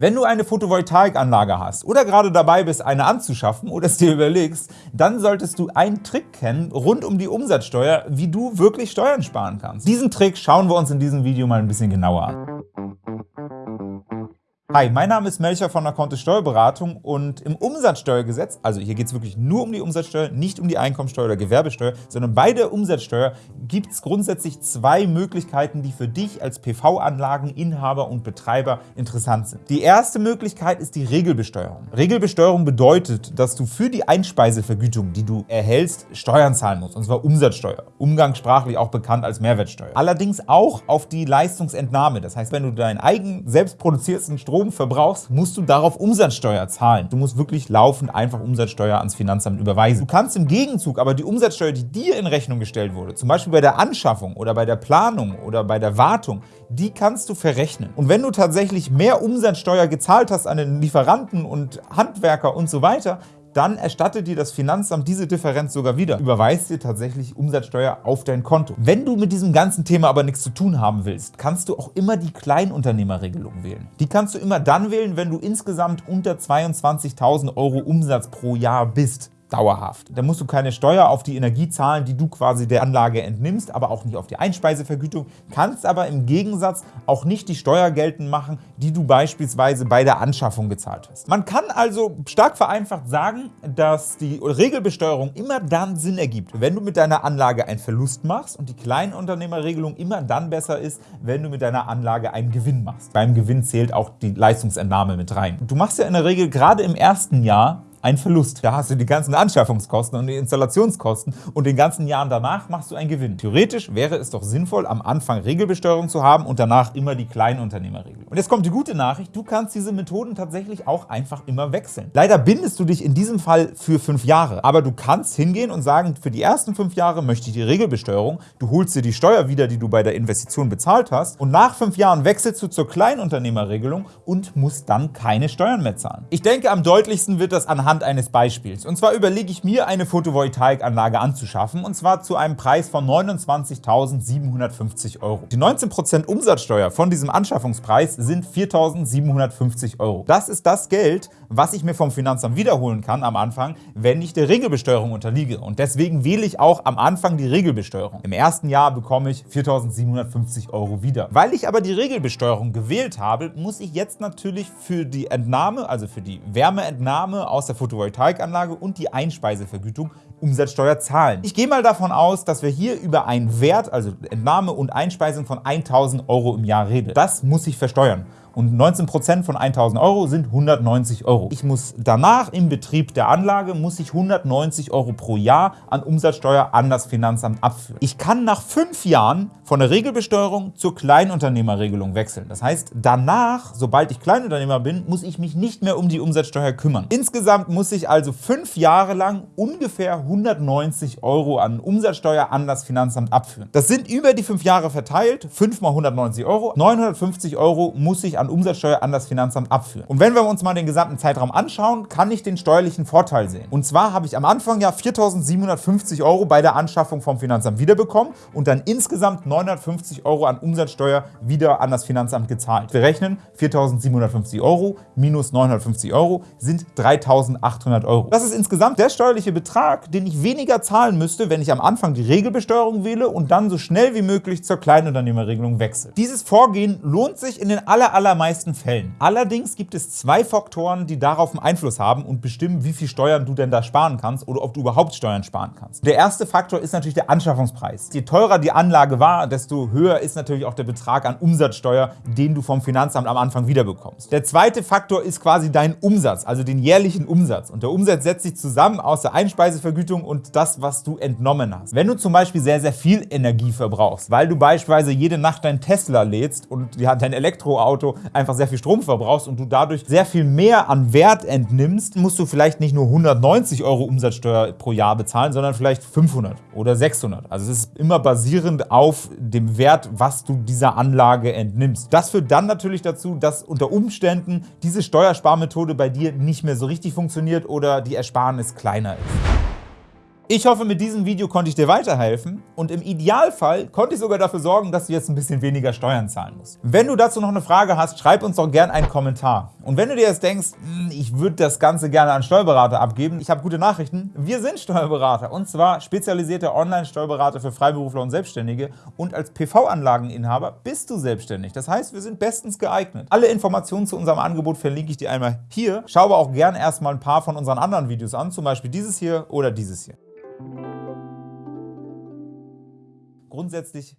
Wenn du eine Photovoltaikanlage hast oder gerade dabei bist, eine anzuschaffen oder es dir überlegst, dann solltest du einen Trick kennen rund um die Umsatzsteuer, wie du wirklich Steuern sparen kannst. Diesen Trick schauen wir uns in diesem Video mal ein bisschen genauer an. Hi, mein Name ist Melcher von der Kontist Steuerberatung und im Umsatzsteuergesetz, also hier geht es wirklich nur um die Umsatzsteuer, nicht um die Einkommensteuer oder Gewerbesteuer, sondern bei der Umsatzsteuer gibt es grundsätzlich zwei Möglichkeiten, die für dich als PV-Anlageninhaber und Betreiber interessant sind. Die erste Möglichkeit ist die Regelbesteuerung. Regelbesteuerung bedeutet, dass du für die Einspeisevergütung, die du erhältst, Steuern zahlen musst, und zwar Umsatzsteuer, umgangssprachlich auch bekannt als Mehrwertsteuer. Allerdings auch auf die Leistungsentnahme, das heißt, wenn du deinen eigen selbst produzierten Strom Strom verbrauchst, musst du darauf Umsatzsteuer zahlen. Du musst wirklich laufend einfach Umsatzsteuer ans Finanzamt überweisen. Du kannst im Gegenzug aber die Umsatzsteuer, die dir in Rechnung gestellt wurde, zum Beispiel bei der Anschaffung oder bei der Planung oder bei der Wartung, die kannst du verrechnen. Und wenn du tatsächlich mehr Umsatzsteuer gezahlt hast an den Lieferanten und Handwerker und so weiter, dann erstattet dir das Finanzamt diese Differenz sogar wieder, überweist dir tatsächlich Umsatzsteuer auf dein Konto. Wenn du mit diesem ganzen Thema aber nichts zu tun haben willst, kannst du auch immer die Kleinunternehmerregelung wählen. Die kannst du immer dann wählen, wenn du insgesamt unter 22.000 Euro Umsatz pro Jahr bist dauerhaft. Da musst du keine Steuer auf die Energie zahlen, die du quasi der Anlage entnimmst, aber auch nicht auf die Einspeisevergütung, kannst aber im Gegensatz auch nicht die Steuer geltend machen, die du beispielsweise bei der Anschaffung gezahlt hast. Man kann also stark vereinfacht sagen, dass die Regelbesteuerung immer dann Sinn ergibt, wenn du mit deiner Anlage einen Verlust machst und die Kleinunternehmerregelung immer dann besser ist, wenn du mit deiner Anlage einen Gewinn machst. Beim Gewinn zählt auch die Leistungsentnahme mit rein. Du machst ja in der Regel gerade im ersten Jahr ein Verlust. Da hast du die ganzen Anschaffungskosten und die Installationskosten und den ganzen Jahren danach machst du einen Gewinn. Theoretisch wäre es doch sinnvoll, am Anfang Regelbesteuerung zu haben und danach immer die Kleinunternehmerregel. Und jetzt kommt die gute Nachricht, du kannst diese Methoden tatsächlich auch einfach immer wechseln. Leider bindest du dich in diesem Fall für fünf Jahre, aber du kannst hingehen und sagen, für die ersten fünf Jahre möchte ich die Regelbesteuerung, du holst dir die Steuer wieder, die du bei der Investition bezahlt hast und nach fünf Jahren wechselst du zur Kleinunternehmerregelung und musst dann keine Steuern mehr zahlen. Ich denke, am deutlichsten wird das anhand anhand eines Beispiels. Und zwar überlege ich mir, eine Photovoltaikanlage anzuschaffen, und zwar zu einem Preis von 29.750 Euro. Die 19% Umsatzsteuer von diesem Anschaffungspreis sind 4.750 Euro. Das ist das Geld, was ich mir vom Finanzamt wiederholen kann am Anfang, wenn ich der Regelbesteuerung unterliege. Und deswegen wähle ich auch am Anfang die Regelbesteuerung. Im ersten Jahr bekomme ich 4.750 Euro wieder. Weil ich aber die Regelbesteuerung gewählt habe, muss ich jetzt natürlich für die Entnahme, also für die Wärmeentnahme aus der Photovoltaikanlage und die Einspeisevergütung Umsatzsteuer zahlen. Ich gehe mal davon aus, dass wir hier über einen Wert, also Entnahme und Einspeisung von 1.000 Euro im Jahr reden. Das muss ich versteuern und 19% von 1.000 Euro sind 190 Euro. Ich muss danach im Betrieb der Anlage muss ich 190 Euro pro Jahr an Umsatzsteuer an das Finanzamt abführen. Ich kann nach fünf Jahren von der Regelbesteuerung zur Kleinunternehmerregelung wechseln. Das heißt, danach, sobald ich Kleinunternehmer bin, muss ich mich nicht mehr um die Umsatzsteuer kümmern. Insgesamt muss ich also fünf Jahre lang ungefähr 190 Euro an Umsatzsteuer an das Finanzamt abführen. Das sind über die fünf Jahre verteilt, 5 mal 190 Euro. 950 Euro muss ich an Umsatzsteuer an das Finanzamt abführen. Und wenn wir uns mal den gesamten Zeitraum anschauen, kann ich den steuerlichen Vorteil sehen. Und zwar habe ich am Anfang ja 4.750 Euro bei der Anschaffung vom Finanzamt wiederbekommen und dann insgesamt 950 Euro an Umsatzsteuer wieder an das Finanzamt gezahlt. Wir rechnen 4.750 Euro minus 950 Euro sind 3.800 Euro. Das ist insgesamt der steuerliche Betrag, den ich weniger zahlen müsste, wenn ich am Anfang die Regelbesteuerung wähle und dann so schnell wie möglich zur Kleinunternehmerregelung wechsle. Dieses Vorgehen lohnt sich in den aller, aller allermeisten Fällen. Allerdings gibt es zwei Faktoren, die darauf einen Einfluss haben und bestimmen, wie viel Steuern du denn da sparen kannst oder ob du überhaupt Steuern sparen kannst. Der erste Faktor ist natürlich der Anschaffungspreis. Je teurer die Anlage war, desto höher ist natürlich auch der Betrag an Umsatzsteuer, den du vom Finanzamt am Anfang wiederbekommst. Der zweite Faktor ist quasi dein Umsatz, also den jährlichen Umsatz. Und der Umsatz setzt sich zusammen aus der Einspeisevergütung und das, was du entnommen hast. Wenn du zum Beispiel sehr, sehr viel Energie verbrauchst, weil du beispielsweise jede Nacht dein Tesla lädst und dein Elektroauto einfach sehr viel Strom verbrauchst und du dadurch sehr viel mehr an Wert entnimmst, musst du vielleicht nicht nur 190 Euro Umsatzsteuer pro Jahr bezahlen, sondern vielleicht 500 oder 600. Also es ist immer basierend auf dem Wert, was du dieser Anlage entnimmst. Das führt dann natürlich dazu, dass unter Umständen diese Steuersparmethode bei dir nicht mehr so richtig funktioniert oder die Ersparnis kleiner ist. Ich hoffe, mit diesem Video konnte ich dir weiterhelfen und im Idealfall konnte ich sogar dafür sorgen, dass du jetzt ein bisschen weniger Steuern zahlen musst. Wenn du dazu noch eine Frage hast, schreib uns doch gerne einen Kommentar. Und wenn du dir jetzt denkst, hm, ich würde das Ganze gerne an Steuerberater abgeben, ich habe gute Nachrichten. Wir sind Steuerberater und zwar spezialisierte Online-Steuerberater für Freiberufler und Selbstständige und als PV-Anlageninhaber bist du selbstständig. Das heißt, wir sind bestens geeignet. Alle Informationen zu unserem Angebot verlinke ich dir einmal hier. Schau aber auch gerne erstmal ein paar von unseren anderen Videos an, zum Beispiel dieses hier oder dieses hier. Grundsätzlich